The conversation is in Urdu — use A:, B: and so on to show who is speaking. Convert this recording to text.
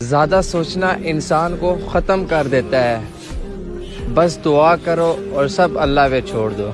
A: زیادہ سوچنا انسان کو ختم کر دیتا ہے۔ بس دعا کرو اور سب اللہ پہ چھوڑ دو۔